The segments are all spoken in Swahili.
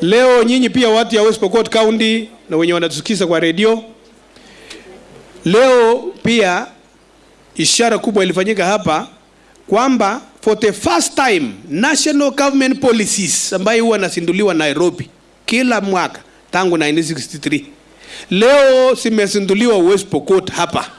Leo nyinyi pia watu ya West Pokot County na wenye wanatusikiza kwa redio, leo pia ishara kubwa ilifanyika hapa kwamba for the first time national government policies ambayo huwa nasinduliwa Nairobi kila mwaka tangu 1963 leo zimezinduliwa West Pokot hapa,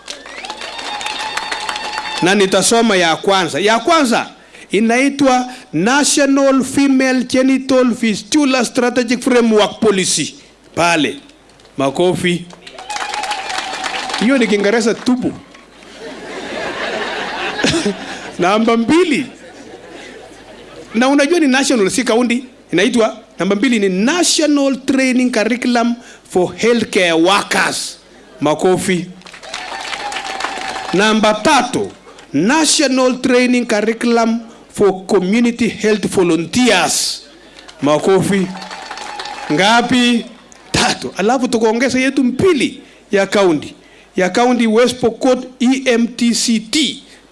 na nitasoma ya kwanza. Ya kwanza inaitwa National Female Genital Fistula Strategic Framework Policy. Pale makofi. Hiyo ni Kiingereza tupu. Namba mbili, na unajua ni national, si kaunti. Inaitwa namba mbili ni National Training Curriculum for Healthcare Workers. Makofi. Namba tatu, National Training Curriculum for Community Health Volunteers. Makofi. Ngapi? Tatu. Alafu tukaongeza yetu mbili ya kaunti ya kaunti West Pokot EMTCT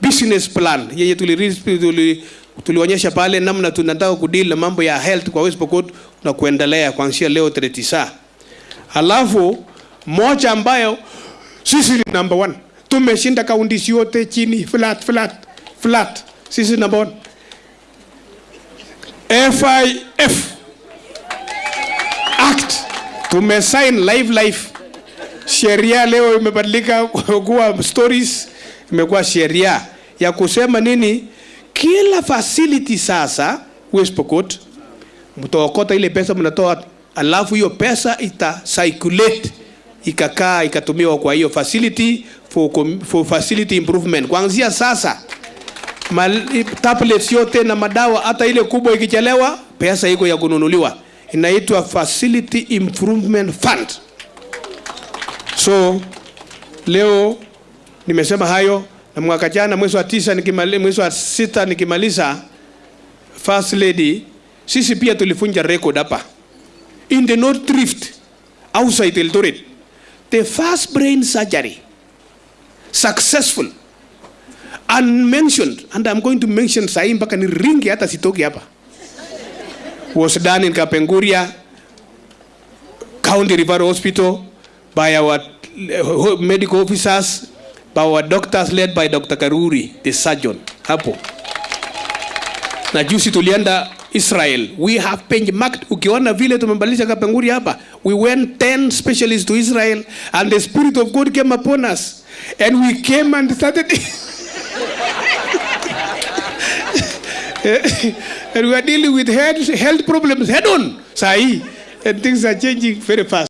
business plan yenye tulionyesha tuli, tulionyesha pale namna tunataka kudeal na mambo ya health kwa West Pokot na kuendelea kuanzia leo 39. Alafu moja ambayo sisi ni number one, tumeshinda kaunti yote chini flat flat flat, sisi number one. FIF Act. Tumesign live life. Sheria leo imebadilika kuwa stories, imekuwa sheria. Ya kusema nini, kila facility sasa West Pokot mtaokota ile pesa mnatoa, alafu hiyo pesa ita circulate ikakaa ikatumiwa kwa hiyo facility for, for facility improvement. Kuanzia sasa tablets yote na madawa hata ile kubwa ikichelewa, pesa iko ya kununuliwa, inaitwa facility improvement fund. So leo nimesema hayo, na mwaka jana mwezi wa tisa nikimaliza, mwezi wa sita nikimaliza first lady, sisi pia tulifunja record hapa. In the North Rift outside Eldoret, the first brain surgery. Successful unmentioned and I'm going to mention sahi mpaka ni ringi hata sitoki hapa was done in Kapenguria County Referral Hospital by our medical officers, by our doctors led by Dr. Karuri, the surgeon. Hapo. Na juzi tulienda Israel. We have benchmarked. Ukiona vile tumebadilisha Kapenguri hapa. We went 10 specialists to Israel and the spirit of God came upon us. And we came and started and we are dealing with health, health problems head on. Sahi. And things are changing very fast.